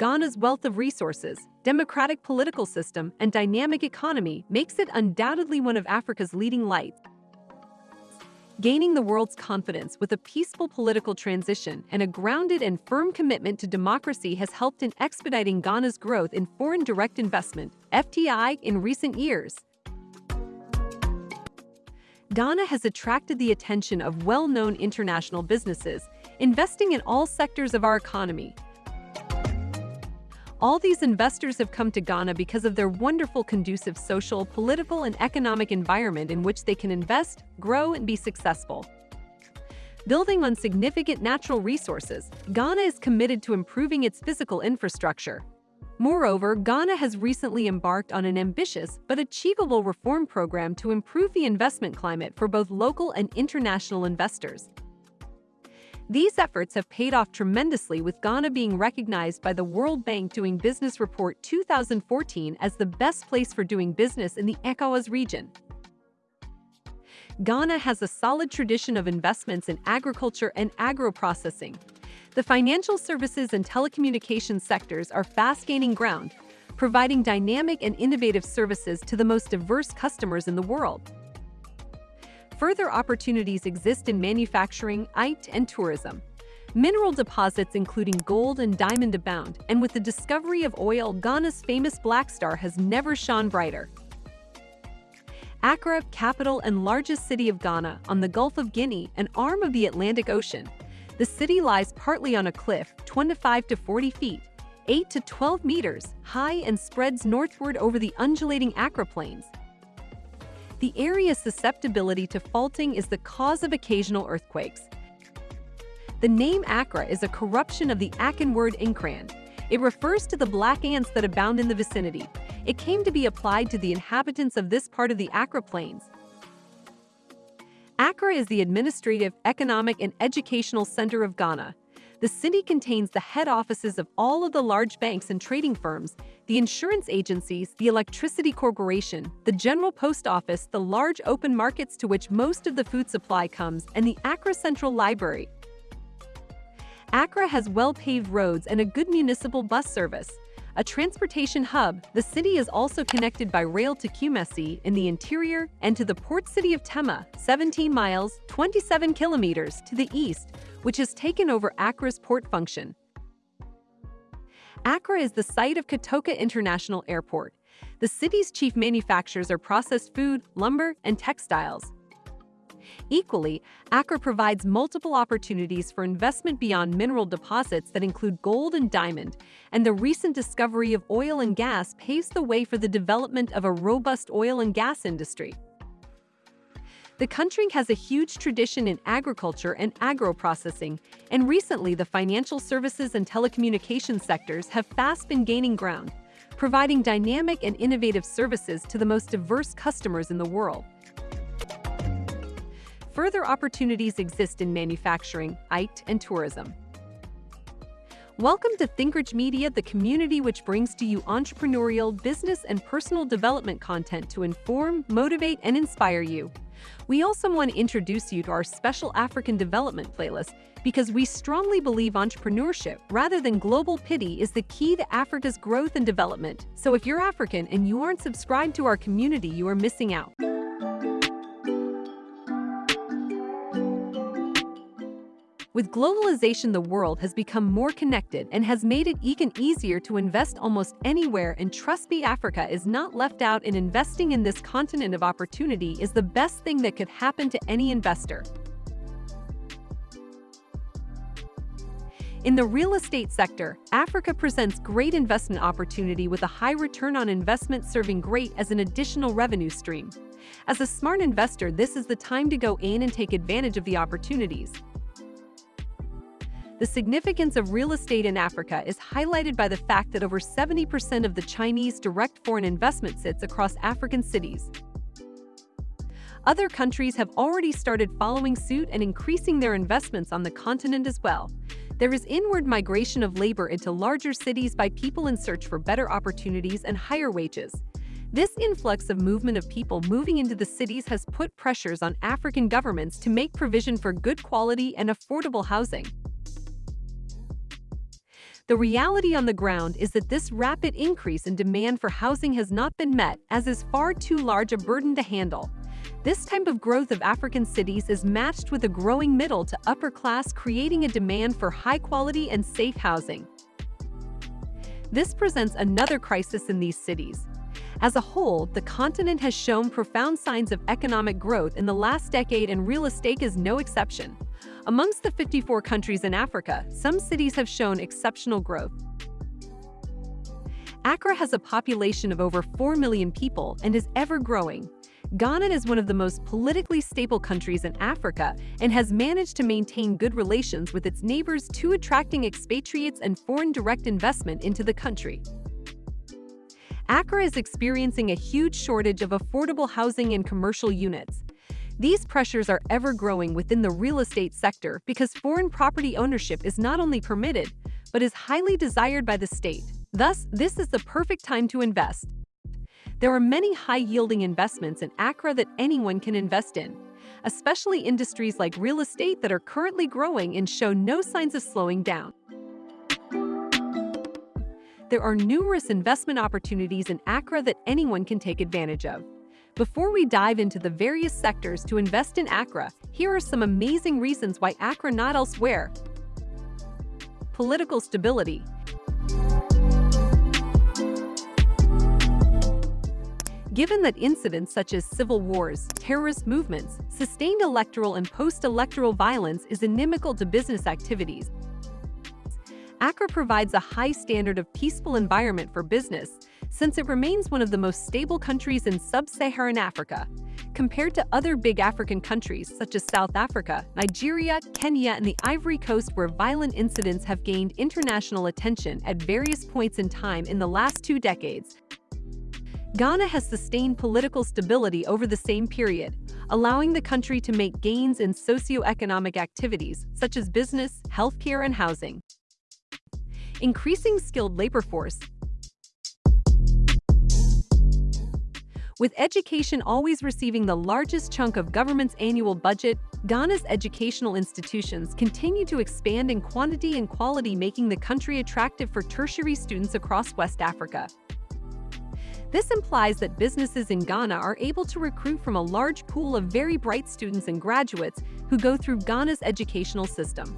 Ghana's wealth of resources, democratic political system, and dynamic economy makes it undoubtedly one of Africa's leading lights. Gaining the world's confidence with a peaceful political transition and a grounded and firm commitment to democracy has helped in expediting Ghana's growth in foreign direct investment, FDI, in recent years. Ghana has attracted the attention of well-known international businesses, investing in all sectors of our economy, all these investors have come to Ghana because of their wonderful conducive social, political, and economic environment in which they can invest, grow, and be successful. Building on significant natural resources, Ghana is committed to improving its physical infrastructure. Moreover, Ghana has recently embarked on an ambitious but achievable reform program to improve the investment climate for both local and international investors. These efforts have paid off tremendously with Ghana being recognized by the World Bank Doing Business Report 2014 as the best place for doing business in the ECOWAS region. Ghana has a solid tradition of investments in agriculture and agro-processing. The financial services and telecommunications sectors are fast gaining ground, providing dynamic and innovative services to the most diverse customers in the world. Further opportunities exist in manufacturing, IT, and tourism. Mineral deposits including gold and diamond abound, and with the discovery of oil, Ghana's famous Black Star has never shone brighter. Accra, capital and largest city of Ghana, on the Gulf of Guinea, an arm of the Atlantic Ocean. The city lies partly on a cliff, 25 to 40 feet, 8 to 12 meters, high and spreads northward over the undulating Accra Plains, the area's susceptibility to faulting is the cause of occasional earthquakes. The name Accra is a corruption of the Akan word Nkran. It refers to the black ants that abound in the vicinity. It came to be applied to the inhabitants of this part of the Accra Plains. Accra is the administrative, economic, and educational center of Ghana. The city contains the head offices of all of the large banks and trading firms, the insurance agencies, the electricity corporation, the general post office, the large open markets to which most of the food supply comes, and the Accra Central Library. Accra has well-paved roads and a good municipal bus service. A transportation hub, the city is also connected by rail to Kumasi in the interior and to the port city of Tema, 17 miles, 27 kilometers to the east, which has taken over Accra's port function. Accra is the site of Kotoka International Airport. The city's chief manufacturers are processed food, lumber, and textiles. Equally, Accra provides multiple opportunities for investment beyond mineral deposits that include gold and diamond, and the recent discovery of oil and gas paves the way for the development of a robust oil and gas industry. The country has a huge tradition in agriculture and agro-processing, and recently the financial services and telecommunications sectors have fast been gaining ground, providing dynamic and innovative services to the most diverse customers in the world. Further opportunities exist in manufacturing, IT, and tourism. Welcome to ThinkRich Media, the community which brings to you entrepreneurial, business, and personal development content to inform, motivate, and inspire you. We also want to introduce you to our special African development playlist because we strongly believe entrepreneurship rather than global pity is the key to Africa's growth and development. So if you're African and you aren't subscribed to our community, you are missing out. With globalization, the world has become more connected and has made it even easier to invest almost anywhere and trust me, Africa is not left out in investing in this continent of opportunity is the best thing that could happen to any investor. In the real estate sector, Africa presents great investment opportunity with a high return on investment serving great as an additional revenue stream. As a smart investor, this is the time to go in and take advantage of the opportunities. The significance of real estate in Africa is highlighted by the fact that over 70% of the Chinese direct foreign investment sits across African cities. Other countries have already started following suit and increasing their investments on the continent as well. There is inward migration of labor into larger cities by people in search for better opportunities and higher wages. This influx of movement of people moving into the cities has put pressures on African governments to make provision for good quality and affordable housing. The reality on the ground is that this rapid increase in demand for housing has not been met as is far too large a burden to handle. This type of growth of African cities is matched with a growing middle to upper class creating a demand for high-quality and safe housing. This presents another crisis in these cities. As a whole, the continent has shown profound signs of economic growth in the last decade and real estate is no exception. Amongst the 54 countries in Africa, some cities have shown exceptional growth. Accra has a population of over 4 million people and is ever growing. Ghana is one of the most politically stable countries in Africa and has managed to maintain good relations with its neighbors to attracting expatriates and foreign direct investment into the country. Accra is experiencing a huge shortage of affordable housing and commercial units. These pressures are ever growing within the real estate sector because foreign property ownership is not only permitted, but is highly desired by the state. Thus, this is the perfect time to invest. There are many high-yielding investments in Accra that anyone can invest in, especially industries like real estate that are currently growing and show no signs of slowing down. There are numerous investment opportunities in Accra that anyone can take advantage of. Before we dive into the various sectors to invest in Accra, here are some amazing reasons why Accra not elsewhere. Political stability. Given that incidents such as civil wars, terrorist movements, sustained electoral and post-electoral violence is inimical to business activities, Accra provides a high standard of peaceful environment for business, since it remains one of the most stable countries in sub-Saharan Africa. Compared to other big African countries such as South Africa, Nigeria, Kenya, and the Ivory Coast where violent incidents have gained international attention at various points in time in the last two decades, Ghana has sustained political stability over the same period, allowing the country to make gains in socio-economic activities such as business, healthcare, and housing. Increasing skilled labor force With education always receiving the largest chunk of government's annual budget, Ghana's educational institutions continue to expand in quantity and quality making the country attractive for tertiary students across West Africa. This implies that businesses in Ghana are able to recruit from a large pool of very bright students and graduates who go through Ghana's educational system.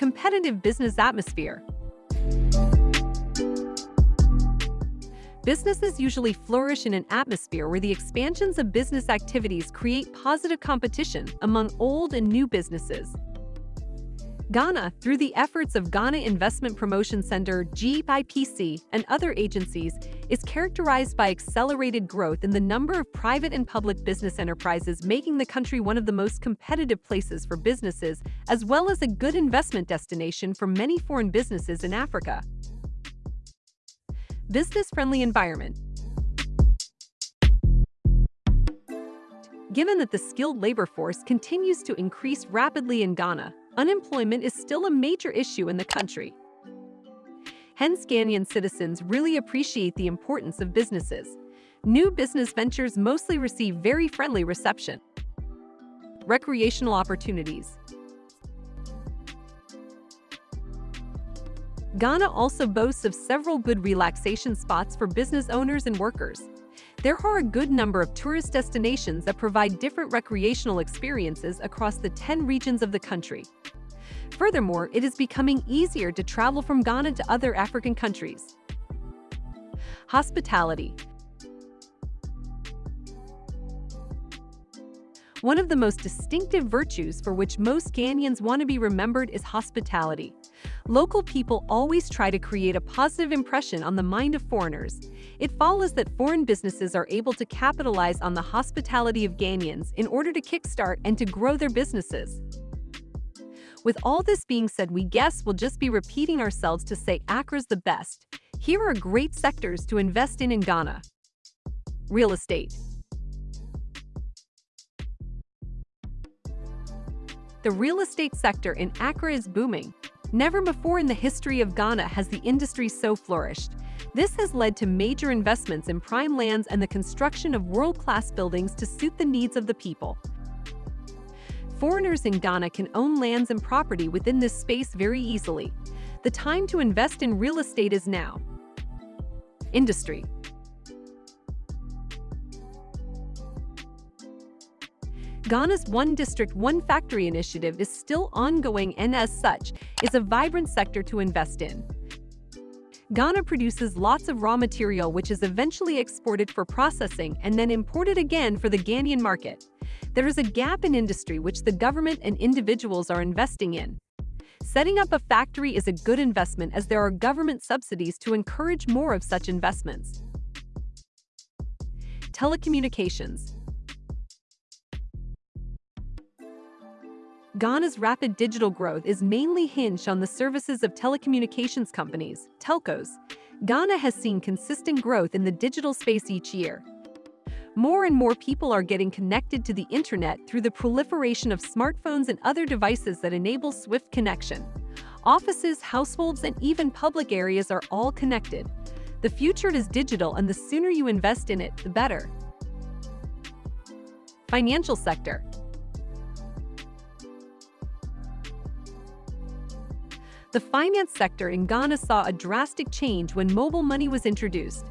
Competitive business atmosphere. Businesses usually flourish in an atmosphere where the expansions of business activities create positive competition among old and new businesses, Ghana, through the efforts of Ghana Investment Promotion Center GIPC and other agencies, is characterized by accelerated growth in the number of private and public business enterprises making the country one of the most competitive places for businesses, as well as a good investment destination for many foreign businesses in Africa. Business-friendly environment Given that the skilled labor force continues to increase rapidly in Ghana, unemployment is still a major issue in the country. Hence, Ghanaian citizens really appreciate the importance of businesses. New business ventures mostly receive very friendly reception. Recreational opportunities. Ghana also boasts of several good relaxation spots for business owners and workers. There are a good number of tourist destinations that provide different recreational experiences across the 10 regions of the country. Furthermore, it is becoming easier to travel from Ghana to other African countries. Hospitality One of the most distinctive virtues for which most Ghanaians want to be remembered is hospitality. Local people always try to create a positive impression on the mind of foreigners. It follows that foreign businesses are able to capitalize on the hospitality of Ghanaians in order to kickstart and to grow their businesses. With all this being said, we guess we'll just be repeating ourselves to say Accra's the best. Here are great sectors to invest in in Ghana. Real estate. The real estate sector in Accra is booming. Never before in the history of Ghana has the industry so flourished. This has led to major investments in prime lands and the construction of world-class buildings to suit the needs of the people. Foreigners in Ghana can own lands and property within this space very easily. The time to invest in real estate is now. Industry Ghana's One District, One Factory initiative is still ongoing and as such, is a vibrant sector to invest in. Ghana produces lots of raw material which is eventually exported for processing and then imported again for the Ghanaian market. There is a gap in industry which the government and individuals are investing in. Setting up a factory is a good investment as there are government subsidies to encourage more of such investments. Telecommunications Ghana's rapid digital growth is mainly hinged on the services of telecommunications companies, telcos. Ghana has seen consistent growth in the digital space each year. More and more people are getting connected to the internet through the proliferation of smartphones and other devices that enable swift connection. Offices, households, and even public areas are all connected. The future is digital and the sooner you invest in it, the better. Financial sector The finance sector in Ghana saw a drastic change when mobile money was introduced.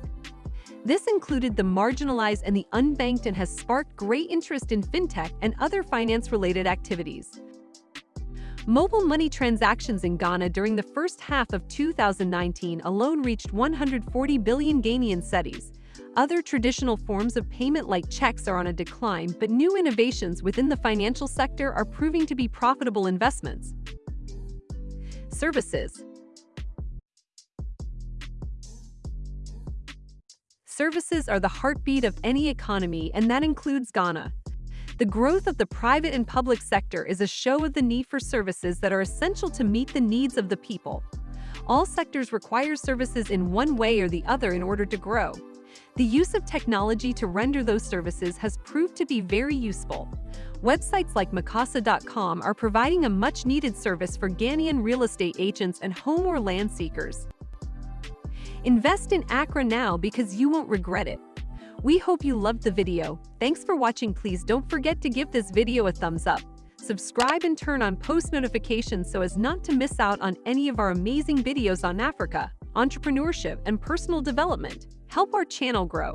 This included the marginalized and the unbanked and has sparked great interest in fintech and other finance-related activities. Mobile money transactions in Ghana during the first half of 2019 alone reached 140 billion Ghanaian cedis. Other traditional forms of payment like checks are on a decline, but new innovations within the financial sector are proving to be profitable investments. Services Services are the heartbeat of any economy, and that includes Ghana. The growth of the private and public sector is a show of the need for services that are essential to meet the needs of the people. All sectors require services in one way or the other in order to grow. The use of technology to render those services has proved to be very useful. Websites like meqasa.com are providing a much-needed service for Ghanaian real estate agents and home or land seekers. Invest in Accra now because you won't regret it. We hope you loved the video. Thanks for watching. Please don't forget to give this video a thumbs up. Subscribe and turn on post notifications so as not to miss out on any of our amazing videos on Africa, entrepreneurship, and personal development. Help our channel grow.